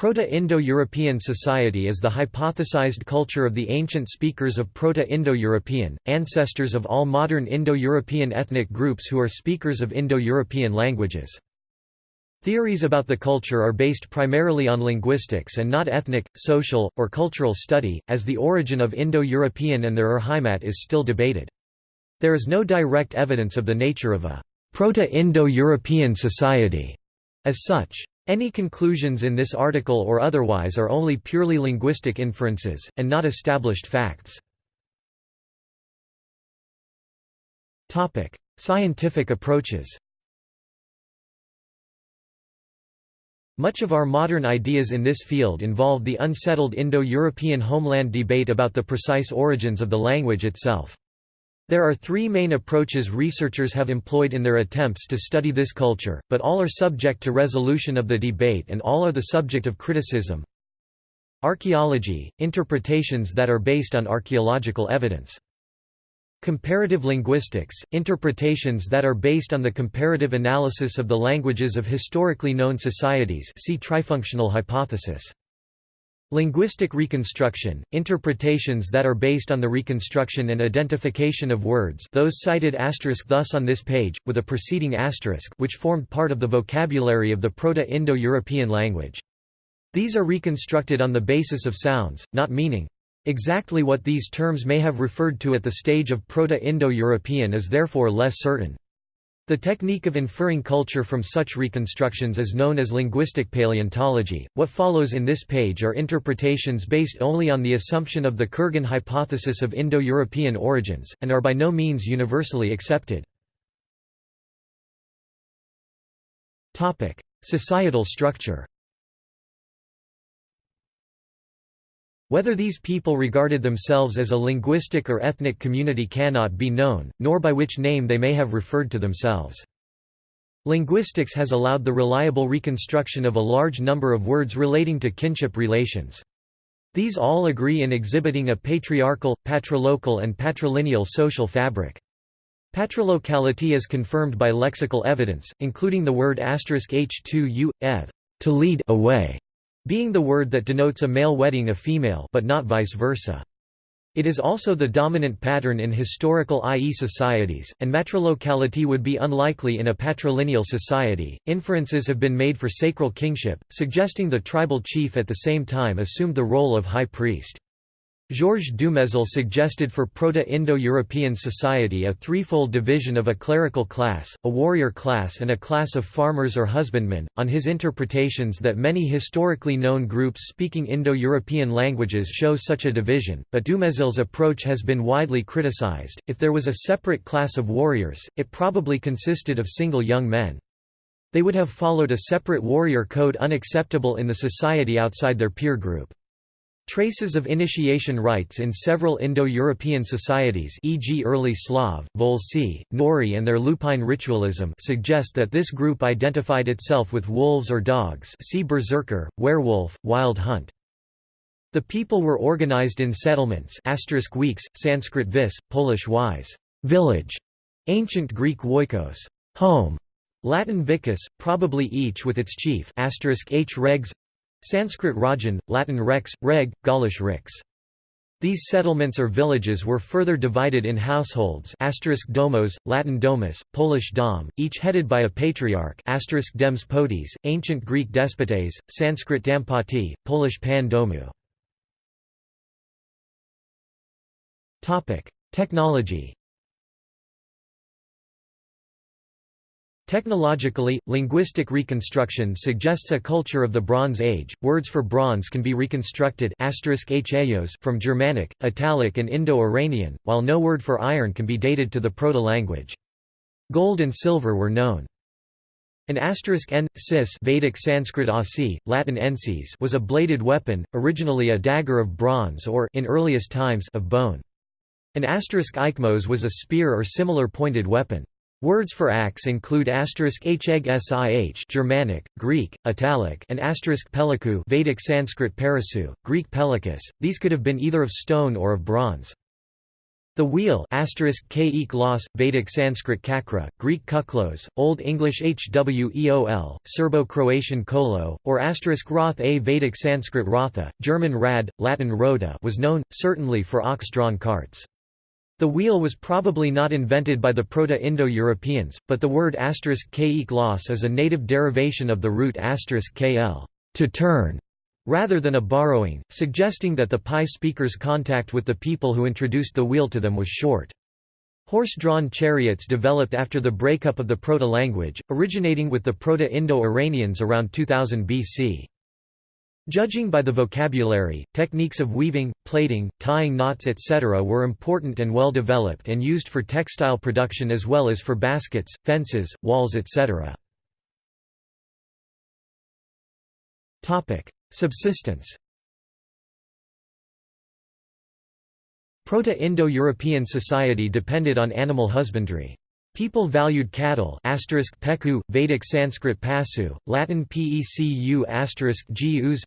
Proto-Indo-European society is the hypothesized culture of the ancient speakers of Proto-Indo-European, ancestors of all modern Indo-European ethnic groups who are speakers of Indo-European languages. Theories about the culture are based primarily on linguistics and not ethnic, social, or cultural study, as the origin of Indo-European and their Ur is still debated. There is no direct evidence of the nature of a Proto-Indo-European society as such. Any conclusions in this article or otherwise are only purely linguistic inferences, and not established facts. Scientific approaches Much of our modern ideas in this field involve the unsettled Indo-European homeland debate about the precise origins of the language itself. There are three main approaches researchers have employed in their attempts to study this culture, but all are subject to resolution of the debate and all are the subject of criticism. Archaeology – interpretations that are based on archaeological evidence. Comparative linguistics – interpretations that are based on the comparative analysis of the languages of historically known societies see trifunctional hypothesis. Linguistic reconstruction, interpretations that are based on the reconstruction and identification of words those cited asterisk thus on this page, with a preceding asterisk which formed part of the vocabulary of the Proto-Indo-European language. These are reconstructed on the basis of sounds, not meaning. Exactly what these terms may have referred to at the stage of Proto-Indo-European is therefore less certain. The technique of inferring culture from such reconstructions is known as linguistic paleontology. What follows in this page are interpretations based only on the assumption of the Kurgan hypothesis of Indo-European origins, and are by no means universally accepted. Societal structure Whether these people regarded themselves as a linguistic or ethnic community cannot be known, nor by which name they may have referred to themselves. Linguistics has allowed the reliable reconstruction of a large number of words relating to kinship relations. These all agree in exhibiting a patriarchal, patrilocal and patrilineal social fabric. Patrilocality is confirmed by lexical evidence, including the word asterisk h2u, ev, to lead away, being the word that denotes a male wedding a female but not vice versa. It is also the dominant pattern in historical IE societies, and matrilocality would be unlikely in a patrilineal society. Inferences have been made for sacral kingship, suggesting the tribal chief at the same time assumed the role of high priest. Georges Dumézil suggested for Proto-Indo-European society a threefold division of a clerical class, a warrior class and a class of farmers or husbandmen, on his interpretations that many historically known groups speaking Indo-European languages show such a division, but Dumézil's approach has been widely criticized. If there was a separate class of warriors, it probably consisted of single young men. They would have followed a separate warrior code unacceptable in the society outside their peer group. Traces of initiation rites in several Indo-European societies e.g. early Slav, Volsi, Neuri and their lupine ritualism suggest that this group identified itself with wolves or dogs see berserker, werewolf, wild hunt. The people were organized in settlements asterisk weeks, Sanskrit vis, Polish wise, village, ancient Greek oikos, home, Latin vicus, probably each with its chief h regs Sanskrit Rajan, Latin rex, reg, Gaulish rix. These settlements or villages were further divided in households domos, Latin domus, Polish dom, each headed by a patriarch dems potes, ancient Greek despotes, Sanskrit dampati, Polish pan domu. Technology Technologically, linguistic reconstruction suggests a culture of the Bronze Age. Words for bronze can be reconstructed from Germanic, Italic, and Indo-Iranian, while no word for iron can be dated to the proto-language. Gold and silver were known. An asterisk n, cis Vedic Sanskrit asi, Latin ensis was a bladed weapon, originally a dagger of bronze or in earliest times of bone. An asterisk ikmos was a spear or similar pointed weapon. Words for axe include asterisk sih Germanic, Greek, Italic and asterisk peliku Vedic Sanskrit parasu, Greek pelikas. These could have been either of stone or of bronze. The wheel k los, Vedic Sanskrit kakra, Greek kuklos, Old English hweol, Serbo-Croatian kolo, or asterisk roth a Vedic Sanskrit rotha, German rad, Latin rota was known, certainly for ox-drawn carts. The wheel was probably not invented by the Proto-Indo-Europeans, but the word k los is a native derivation of the root kl to turn, rather than a borrowing, suggesting that the PIE speakers' contact with the people who introduced the wheel to them was short. Horse-drawn chariots developed after the breakup of the Proto-language, originating with the Proto-Indo-Iranians around 2000 BC. Judging by the vocabulary, techniques of weaving, plaiting, tying knots etc. were important and well developed and used for textile production as well as for baskets, fences, walls etc. Subsistence Proto-Indo-European society depended on animal husbandry. People valued cattle peku, Vedic Sanskrit pasu, Latin pecu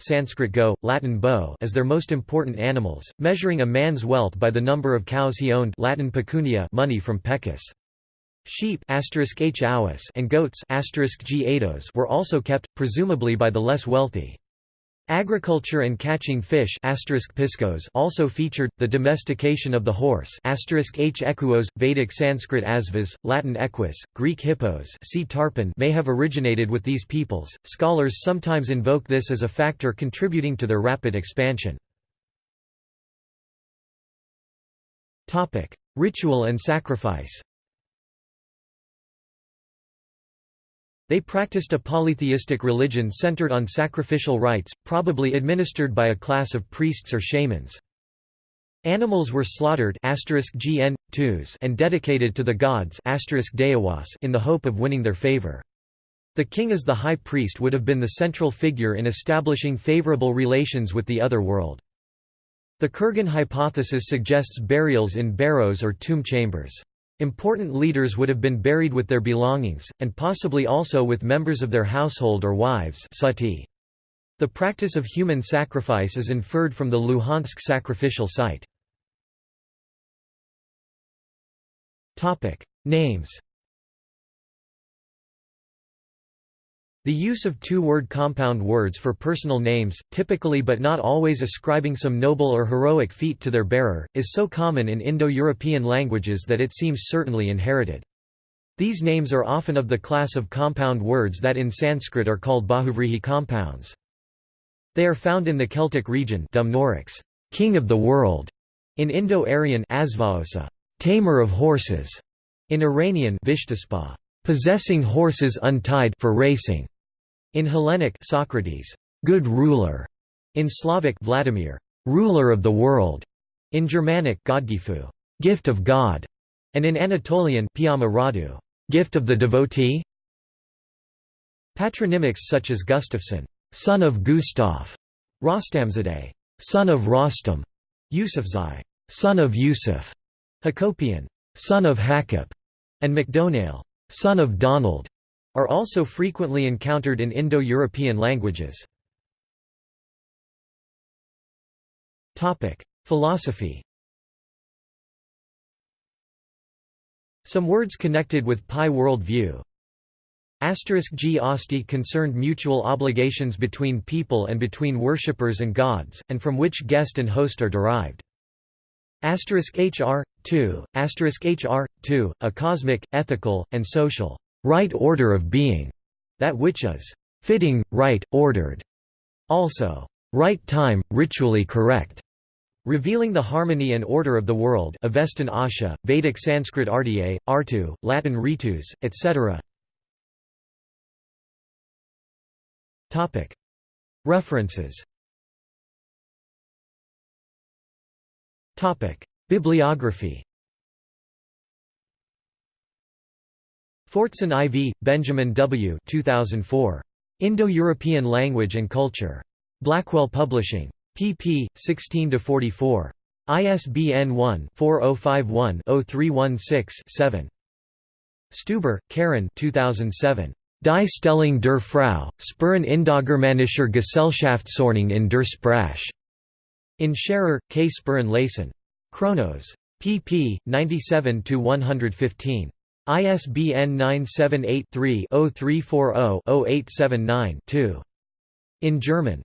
Sanskrit go, Latin bow as their most important animals, measuring a man's wealth by the number of cows he owned Latin pecunia money from pecus. Sheep and goats were also kept, presumably by the less wealthy. Agriculture and catching fish piscos also featured, the domestication of the horse h Vedic Sanskrit asvas, Latin equus, Greek hippos see tarpan may have originated with these peoples. Scholars sometimes invoke this as a factor contributing to their rapid expansion. Ritual and sacrifice They practiced a polytheistic religion centered on sacrificial rites, probably administered by a class of priests or shamans. Animals were slaughtered and dedicated to the gods in the hope of winning their favor. The king as the high priest would have been the central figure in establishing favorable relations with the other world. The Kurgan hypothesis suggests burials in barrows or tomb chambers. Important leaders would have been buried with their belongings, and possibly also with members of their household or wives sati. The practice of human sacrifice is inferred from the Luhansk sacrificial site. Names The use of two-word compound words for personal names, typically but not always ascribing some noble or heroic feat to their bearer, is so common in Indo-European languages that it seems certainly inherited. These names are often of the class of compound words that in Sanskrit are called bahuvrihi compounds. They are found in the Celtic region Dumnorix, king of the world, in Indo-Aryan tamer of horses, in Iranian Vishtaspa, possessing horses untied for racing, in Hellenic Socrates, good ruler. In Slavic Vladimir, ruler of the world. In Germanic Godgifu, gift of God. And in Anatolian Piyama-Radu, gift of the devotee. Patronymics such as Gustafsson, son of Gustav, Rostamzadeh, son of Rostam, Yusufzai, son of Yusuf, Hakopian, son of Hakop, and MacDonald, son of Donald, are also frequently encountered in Indo-European languages. Philosophy Some words connected with PIE worldview Asterisk G Asti concerned mutual obligations between people and between worshippers and gods, and from which guest and host are derived. Asterisk HR, 2, asterisk HR, 2, a cosmic, ethical, and social right order of being, that which is fitting, right, ordered. Also, right time, ritually correct, revealing the harmony and order of the world Avestan Asha, Vedic Sanskrit Artya, Artu, Latin ritus, etc. References Bibliography Fortson IV, Benjamin W. 2004. Indo-European Language and Culture. Blackwell Publishing. pp. 16–44. ISBN 1-4051-0316-7. Stuber, Karen 2007. Die Stellung der Frau, Spuren Indogermanischer Gesellschaftsordnung in der Sprache. In Scherer, K. Spuren Leysen. Chronos. pp. 97–115. ISBN 978 3 340 879 2 In German